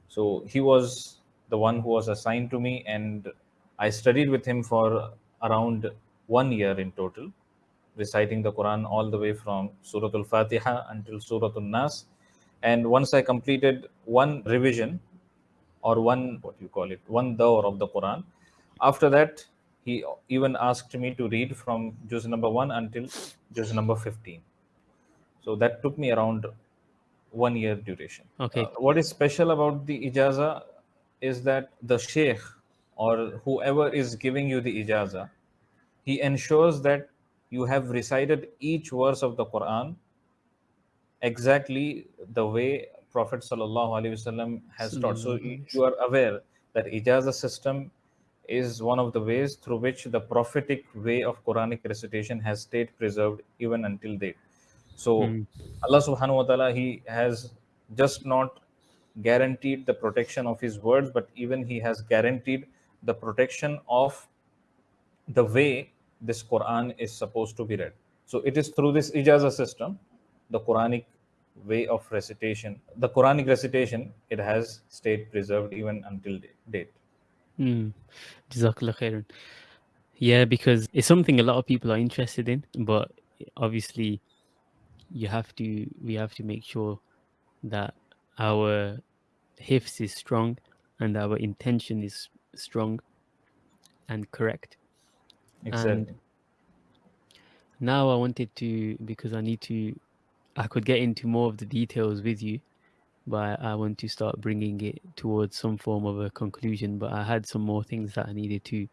So he was the one who was assigned to me and I studied with him for around one year in total, reciting the Quran all the way from Surah Al-Fatiha until Surah Al-Nas. And once I completed one revision or one, what you call it, one dawr of the Quran, after that, he even asked me to read from juz number 1 until juz number 15. So that took me around one year duration. Okay. Uh, what is special about the ijaza is that the sheikh or whoever is giving you the ijaza, he ensures that you have recited each verse of the Quran exactly the way Prophet Sallallahu Alaihi Wasallam has taught. So you, you are aware that ijaza system is one of the ways through which the prophetic way of Quranic recitation has stayed preserved even until date. So Mm. Allah subhanahu wa ta'ala, He has just not guaranteed the protection of His words, but even He has guaranteed the protection of the way this Quran is supposed to be read. So it is through this ijaza system, the Quranic way of recitation, the Quranic recitation, it has stayed preserved even until da- date. Mm. Jazakallah. Yeah, because it's something a lot of people are interested in, but obviously you have to we have to make sure that our hifz is strong and our intention is strong and correct. Exactly. And now I wanted to because I need to I could get into more of the details with you, but I want to start bringing it towards some form of a conclusion. But I had some more things that I needed to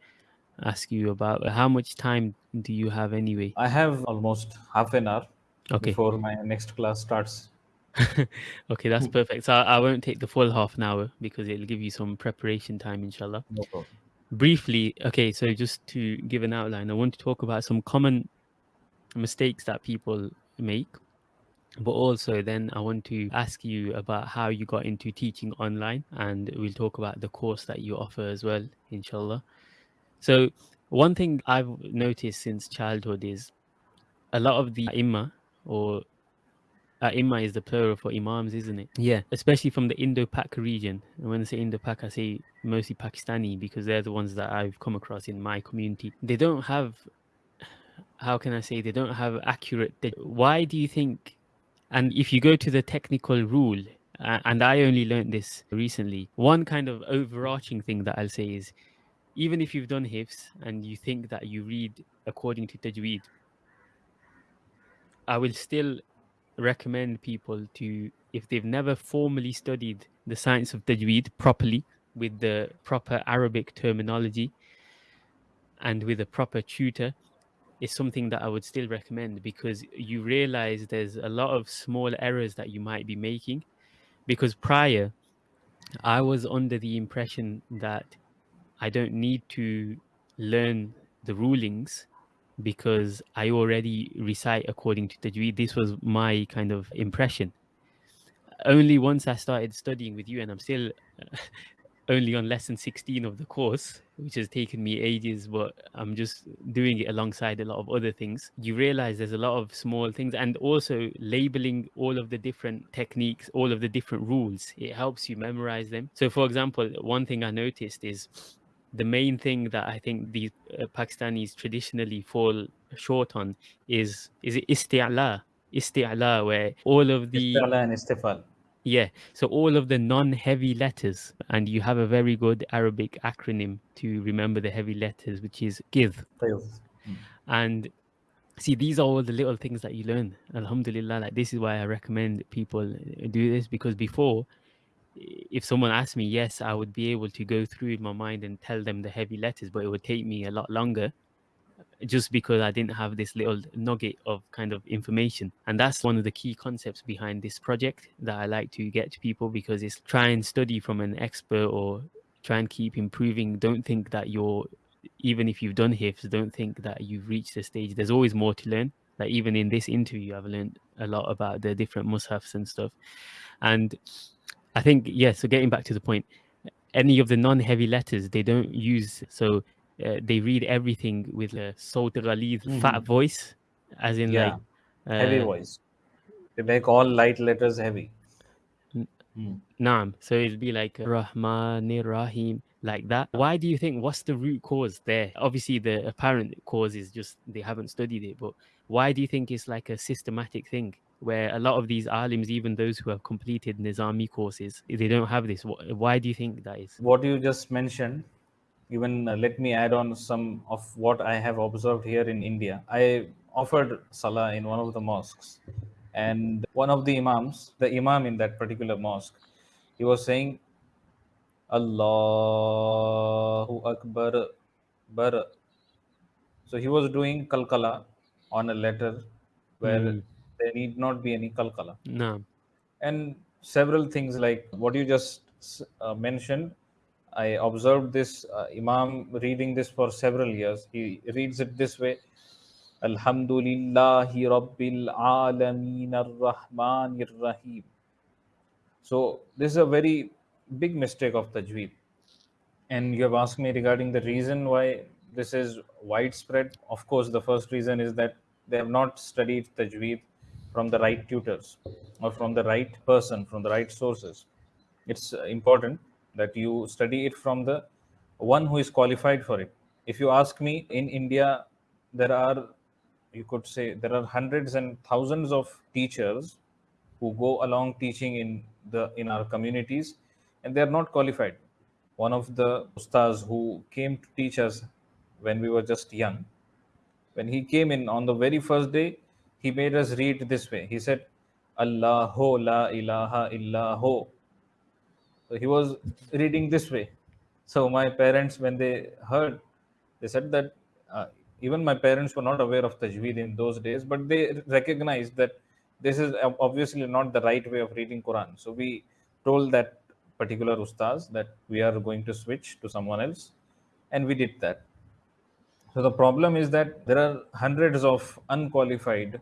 ask you about. How much time do you have anyway? I have almost half an hour Okay. before my next class starts. [LAUGHS] okay, that's perfect. So I, I won't take the full half an hour because it'll give you some preparation time, inshallah. No problem. Briefly okay so just to give an outline i want to talk about some common mistakes that people make but also then i want to ask you about how you got into teaching online and we'll talk about the course that you offer as well inshallah. So one thing i've noticed since childhood is a lot of the imma or uh, Imma is the plural for imams, isn't it? Yeah, especially from the Indo-Pak region. And when I say Indo-Pak, I say mostly Pakistani because they're the ones that I've come across in my community. They don't have, how can I say, they don't have accurate. Why do you think? And if you go to the technical rule, uh, and I only learned this recently, one kind of overarching thing that I'll say is, even if you've done hifz and you think that you read according to tajweed, I will still recommend people to if they've never formally studied the science of tajweed properly with the proper Arabic terminology and with a proper tutor, is something that I would still recommend because you realize there's a lot of small errors that you might be making. Because prior, I was under the impression that I don't need to learn the rulings because I already recite according to Tajweed. This was my kind of impression. Only once I started studying with you, and I'm still [LAUGHS] only on lesson 16 of the course, which has taken me ages, but I'm just doing it alongside a lot of other things. You realize there's a lot of small things and also labeling all of the different techniques, all of the different rules. It helps you memorize them. So, for example, one thing I noticed is the main thing that I think these uh, Pakistanis traditionally fall short on is is it isti'la, isti'la, where all of the Istala and istifal. yeah, so all of the non-heavy letters, and you have a very good Arabic acronym to remember the heavy letters, which is GIV. Qiyas. And see, these are all the little things that you learn. Alhamdulillah, like this is why I recommend people do this because before, if someone asked me, yes, I would be able to go through my mind and tell them the heavy letters, but it would take me a lot longer just because I didn't have this little nugget of kind of information. And that's one of the key concepts behind this project that I like to get to people because it's try and study from an expert or try and keep improving. Don't think that you're, even if you've done hifz, don't think that you've reached the stage. There's always more to learn. Like even in this interview, I've learned a lot about the different mushafs and stuff. And I think, yeah, so getting back to the point, any of the non-heavy letters they don't use so uh, they read everything with a sawt ghalid fat Mhm. voice as in Yeah. like Heavy uh, voice. They make all light letters heavy. Hmm. Naam. So it'll be like Rahmanir Rahim, like that. Why do you think? What's the root cause there? Obviously, the apparent cause is just they haven't studied it. But why do you think it's like a systematic thing where a lot of these alims, even those who have completed Nizami courses, they don't have this? Why do you think that is? What you just mentioned, even uh, let me add on some of what I have observed here in India. I offered Salah in one of the mosques, and one of the Imams, the Imam in that particular mosque, he was saying, Allahu Akbar, Bar. So he was doing kalkala on a letter where Hmm. There need not be any kalkala. No. and several things like what you just uh, mentioned i observed this uh, imam reading this for several years he reads it this way alhamdulillahi rabbil alameen ar-rahmanir rahim so this is a very big mistake of tajweed and you have asked me regarding the reason why this is widespread. Of course, the first reason is that they have not studied tajweed from the right tutors or from the right person, from the right sources. It's uh, important that you study it from the one who is qualified for it. If you ask me, in India, there are, you could say, there are hundreds and thousands of teachers who go along teaching in the in our communities and they are not qualified one of the ustas who came to teach us when we were just young when he came in on the very first day he made us read this way. He said allahu la ilaha illahu. So he was reading this way. So my parents when they heard they said that uh, even my parents were not aware of tajweed in those days but they recognized that this is obviously not the right way of reading quran. So we told that particular ustaz that we are going to switch to someone else and we did that. So the problem is that there are hundreds of unqualified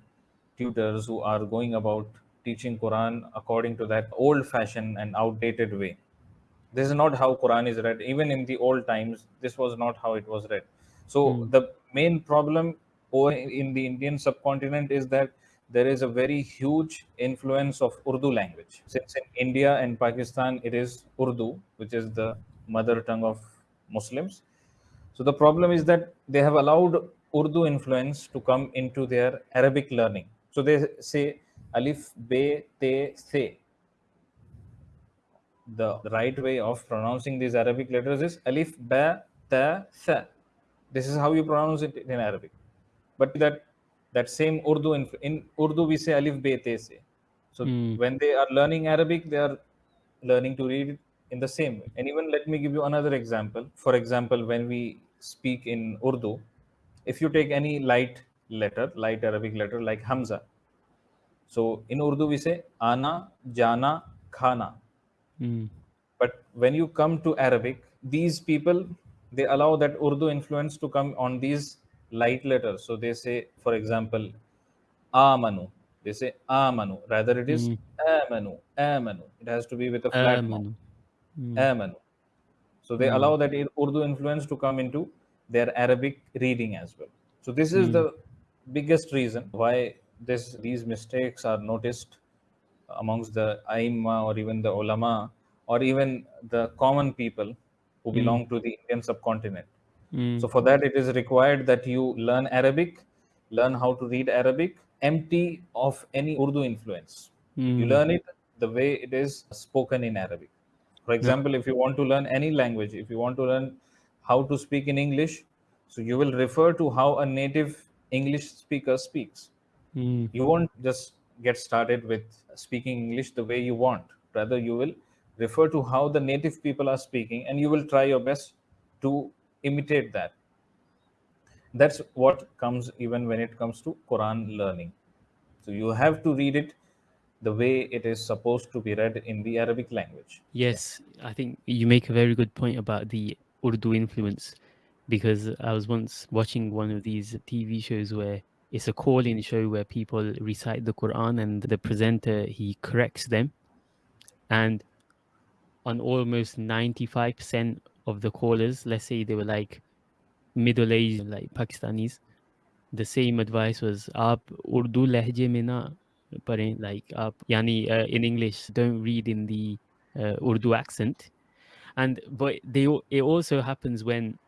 tutors who are going about teaching Quran according to that old fashioned and outdated way. This is not how Quran is read. Even in the old times, this was not how it was read. So Hmm. the main problem in the Indian subcontinent is that there is a very huge influence of Urdu language. Since in India and Pakistan it is Urdu, which is the mother tongue of Muslims. So the problem is that they have allowed Urdu influence to come into their Arabic learning. So they say alif, be, te, se. The, right way of pronouncing these Arabic letters is alif, ba, ta, sa. This is how you pronounce it in Arabic. But that that same Urdu in, in Urdu we say alif, be, te, se. So Mm. when they are learning Arabic, they are learning to read it in the same way. And even let me give you another example. For example, when we speak in Urdu, if you take any light letter, light Arabic letter like Hamza, so in Urdu we say ana, jana, khana. Mm. But when you come to Arabic, these people they allow that Urdu influence to come on these light letters. So they say, for example, amanu. They say amanu. Rather, it is Mm. amanu. Amanu. It has to be with a flat mouth. Amanu. Mm. Amanu. So they Mm. allow that Urdu influence to come into their Arabic reading as well. So this is Mm. the biggest reason why this these mistakes are noticed amongst the aima or even the ulama or even the common people who Mm. belong to the Indian subcontinent. Mm. So for that, it is required that you learn Arabic, learn how to read Arabic, empty of any Urdu influence. You Mm. learn it the way it is spoken in Arabic. For example, if you want to learn any language, if you want to learn how to speak in English, so you will refer to how a native English speaker speaks. Mm. You won't just get started with speaking English the way you want. Rather, you will refer to how the native people are speaking and you will try your best to imitate that. That's what comes even when it comes to Quran learning. So you have to read it the way it is supposed to be read in the Arabic language. Yes, I think you make a very good point about the Urdu influence because I was once watching one of these TV shows where it's a call-in show where people recite the Quran and the presenter he corrects them, and on almost ninety-five percent of the callers, let's say they were like middle-aged, like Pakistanis, the same advice was "Ab Urdu lehje mein na like "Aap," yani uh, in English, don't read in the uh, Urdu accent. And but they it also happens when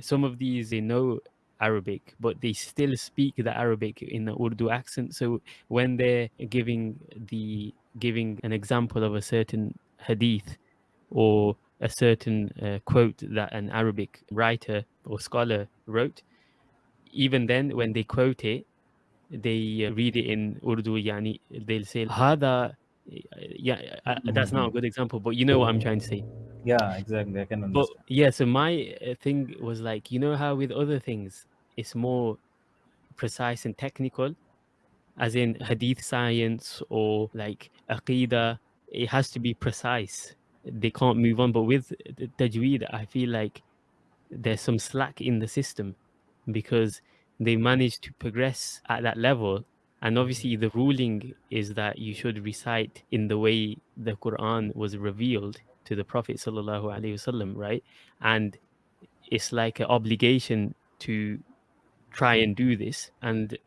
some of these they know Arabic, but they still speak the Arabic in the Urdu accent. So when they're giving the giving an example of a certain hadith or a certain uh, quote that an Arabic writer or scholar wrote, even then when they quote it, they uh, read it in Urdu. Yani they'll say, "Hada." Yeah, uh, that's not a mm-hmm. good example, but you know what I'm trying to say. Yeah, exactly. I can but understand. yeah so my uh, thing was like you know how with other things it's more precise and technical as in hadith science or like aqidah it has to be precise they can't move on but with the tajweed i feel like there's some slack in the system because they managed to progress at that level and obviously the ruling is that you should recite in the way the quran was revealed to the prophet sallallahu alaihi wasallam right and it's like an obligation to try and do this and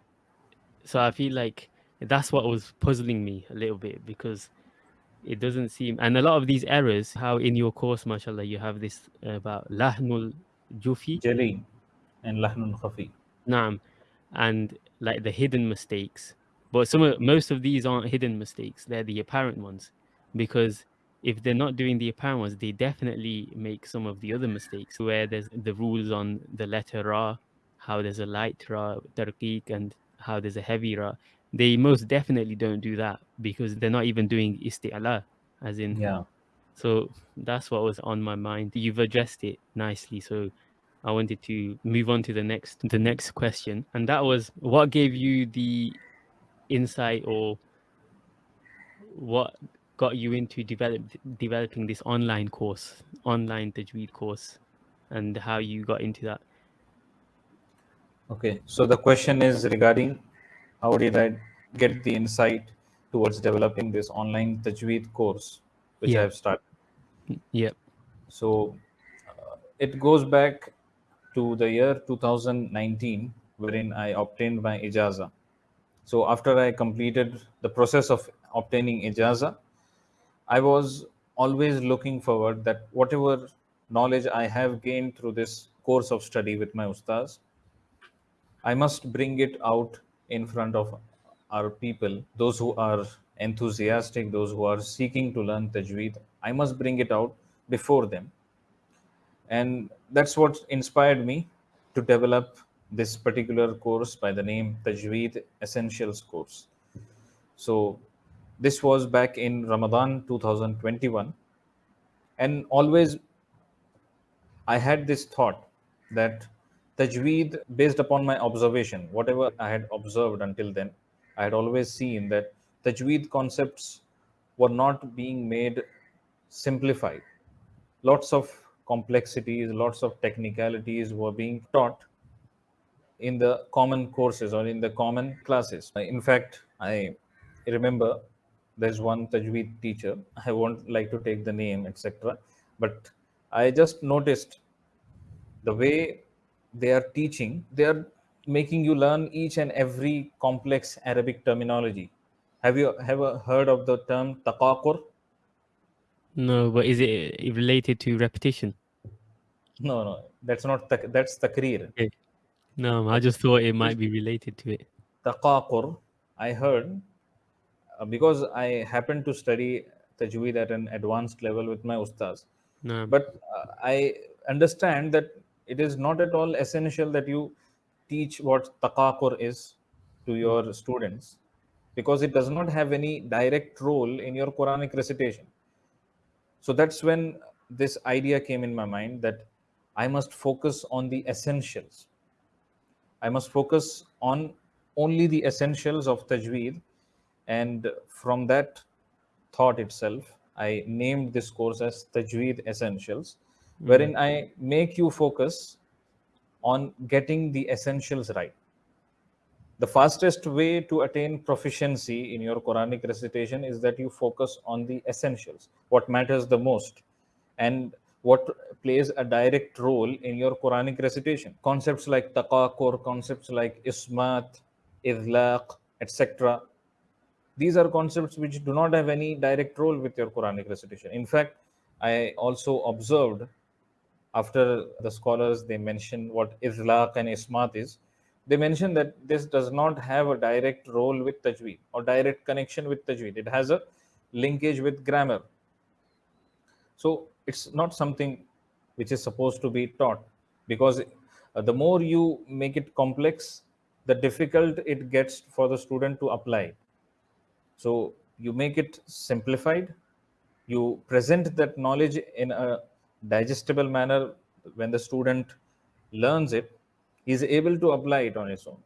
so i feel like that's what was puzzling me a little bit because it doesn't seem and a lot of these errors how in your course mashallah you have this about lahnul jufi Jali and Lahnun Khafi. Naam. And like the hidden mistakes. But some of, most of these aren't hidden mistakes, they're the apparent ones. Because if they're not doing the apparent ones, they definitely make some of the other mistakes where there's the rules on the letter Ra, how there's a light Ra, tarqiq, and how there's a heavy Ra. They most definitely don't do that because they're not even doing isti'ala, as in Yeah. so that's what was on my mind. You've addressed it nicely. So I wanted to move on to the next the next question. And that was what gave you the insight or what got you into develop developing this online course, online Tajweed course, and how you got into that. Okay. So the question is regarding how did I get the insight towards developing this online Tajweed course, which Yeah. I have started. Yeah. So uh, it goes back to the year 2019, wherein I obtained my ijaza. So after I completed the process of obtaining ijaza, I was always looking forward that whatever knowledge I have gained through this course of study with my ustaz, I must bring it out in front of our people, those who are enthusiastic, those who are seeking to learn tajweed. I must bring it out before them. And that's what inspired me to develop this particular course by the name Tajweed Essentials course. So This was back in Ramadan 2021. And always I had this thought that tajweed, based upon my observation, whatever I had observed until then, I had always seen that tajweed concepts were not being made simplified. Lots of complexities, lots of technicalities were being taught in the common courses or in the common classes. In fact, I remember there's one tajweed teacher. I won't like to take the name, etc. But I just noticed the way they are teaching, they are making you learn each and every complex Arabic terminology. Have you ever heard of the term taqaqur? No, but is it related to repetition? No, no, that's not tak- that's takrir. Okay. No, I just thought it might be related to it. Taqaqur, I heard uh, because I happened to study tajweed at an advanced level with my ustaz. No, But uh, I understand that it is not at all essential that you teach what taqaqur is to your students because it does not have any direct role in your Quranic recitation. So that's when this idea came in my mind that I must focus on the essentials. I must focus on only the essentials of tajweed. And from that thought itself, I named this course as Tajweed Essentials, hmm. wherein I make you focus on getting the essentials right. The fastest way to attain proficiency in your Quranic recitation is that you focus on the essentials, what matters the most, and what plays a direct role in your Quranic recitation. Concepts like taqakur, concepts like ismat, idlaq, etc. These are concepts which do not have any direct role with your Quranic recitation. In fact, I also observed after the scholars they mention what izlaq and ismat is they mention that this does not have a direct role with tajweed or direct connection with tajweed. It has a linkage with grammar. So it's not something which is supposed to be taught because uh, the more you make it complex the difficult it gets for the student to apply so you make it simplified. You present that knowledge in a digestible manner when the student learns it he's able to apply it on his own.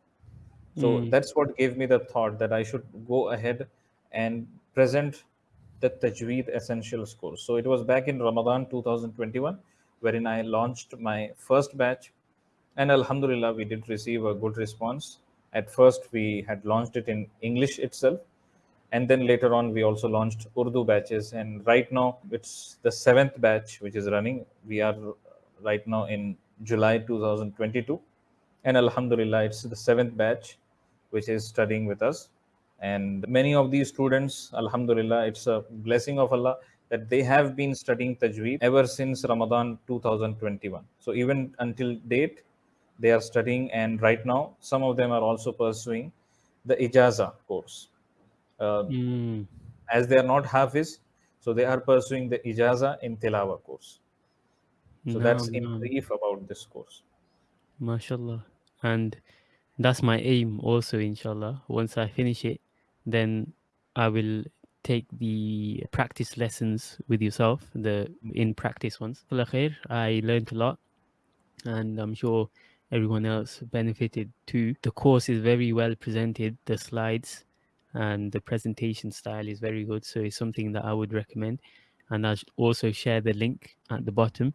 So Mm. that's what gave me the thought that i should go ahead and present the tajweed essentials course so it was back in ramadan 2021 wherein i launched my first batch. And alhamdulillah we did receive a good response. At first we had launched it in english itself and then later on we also launched urdu batches. And right now it's the seventh batch which is running. We are right now in july 2022 and alhamdulillah it's the seventh batch which is studying with us. And many of these students alhamdulillah it's a blessing of allah that they have been studying tajweed ever since ramadan 2021 so even until date they are studying. And right now some of them are also pursuing the ijaza course. uh, Mm. as they are not hafiz so they are pursuing the ijaza in tilawa course so that's in naam. brief about this course mashallah And that's my aim also, inshallah. Once I finish it, then I will take the practice lessons with yourself, the in practice ones. I learned a lot and I'm sure everyone else benefited too. The course is very well presented, the slides and the presentation style is very good. So it's something that I would recommend. And I'll also share the link at the bottom.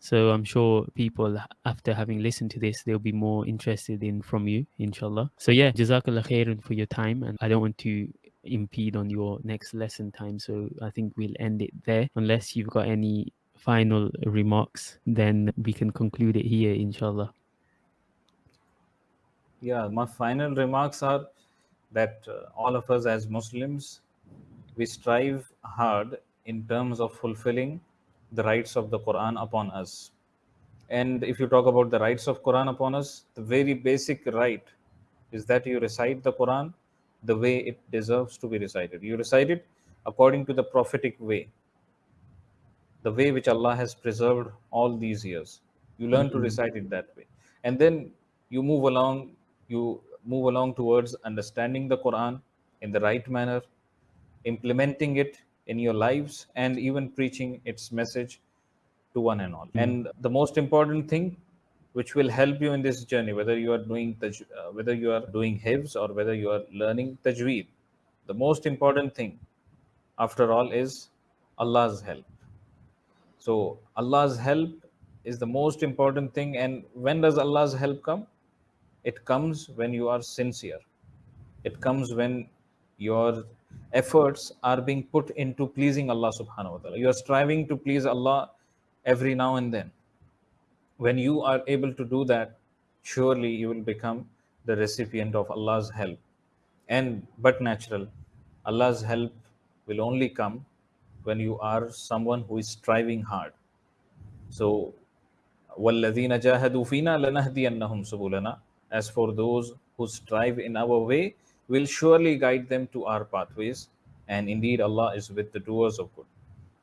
So I'm sure people after having listened to this, they'll be more interested in from you, inshallah. So yeah, Jazakallah khairan for your time. And I don't want to impede on your next lesson time. So I think we'll end it there. Unless you've got any final remarks, then we can conclude it here, inshallah. yeah my final remarks are that uh, all of us as muslims we strive hard in terms of fulfilling the rights of the quran upon us. And if you talk about the rights of quran upon us the very basic right is that you recite the quran the way it deserves to be recited. You recite it according to the prophetic way the way which allah has preserved all these years. You learn to Mhm. recite it that way. And then you move along you move along towards understanding the quran in the right manner implementing it in your lives and even preaching its message to one and all. And the most important thing which will help you in this journey, whether you are doing taj- uh, whether you are doing hifz or whether you are learning tajweed, the most important thing, after all, is Allah's help. So Allah's help is the most important thing. And when does Allah's help come? It comes when you are sincere. It comes when your efforts are being put into pleasing Allah subhanahu wa ta'ala. You are striving to please Allah every now and then. When you are able to do that, surely you will become the recipient of Allah's help. And but natural, Allah's help will only come when you are someone who is striving hard. So, وَالَّذِينَ جَاهَدُوا فِينَا لَنَهْدِيَنَّهُمْ سُبُلَنَا as for those who strive in our way, we'll surely guide them to our pathways. And indeed, Allah is with the doers of good.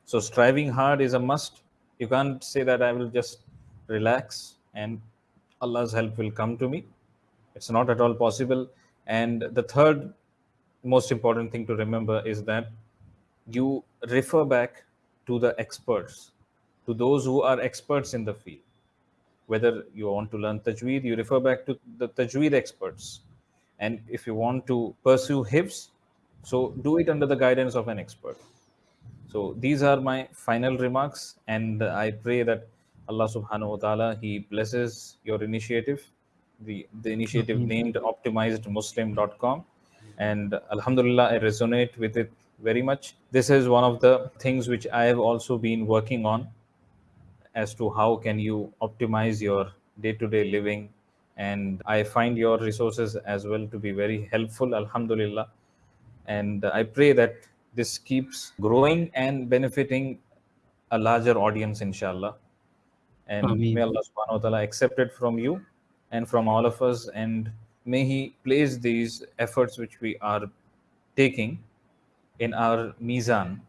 So, striving hard is a must. You can't say that I will just relax and Allah's help will come to me. It's not at all possible. And the third most important thing to remember is that you refer back to the experts, to those who are experts in the field. Whether you want to learn tajweed, you refer back to the tajweed experts. And if you want to pursue hifz, so do it under the guidance of an expert. So these are my final remarks, and I pray that Allah subhanahu wa ta'ala He blesses your initiative, the, the initiative mm-hmm. named optimizedmuslim.com. And Alhamdulillah, I resonate with it very much. This is one of the things which I have also been working on as to how can you optimize your day-to-day living. And I find your resources as well to be very helpful, Alhamdulillah. And I pray that this keeps growing and benefiting a larger audience, inshallah. And Ameen. may Allah subhanahu wa ta'ala accept it from you and from all of us. And may He place these efforts which we are taking in our mizan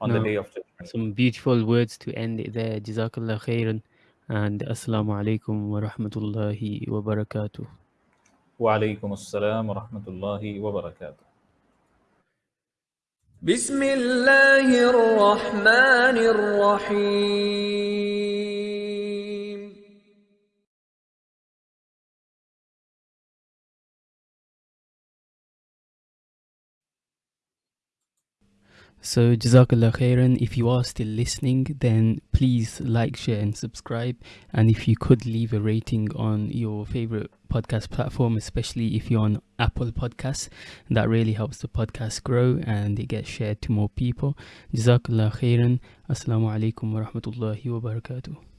on the No. day of judgment. Some beautiful words to end it there. Jazakallah khairan. And Assalamu alaikum wa rahmatullahi wa barakatuh. Wa alaikum assalam wa rahmatullahi wa barakatuh. بسم الله الرحمن الرحيم So, Jazakallah khairan. If you are still listening, then please like, share, and subscribe. And if you could leave a rating on your favorite podcast platform, especially if you're on Apple Podcasts, that really helps the podcast grow and it gets shared to more people. Jazakallah khairan. Assalamu alaikum wa rahmatullahi wa barakatuh.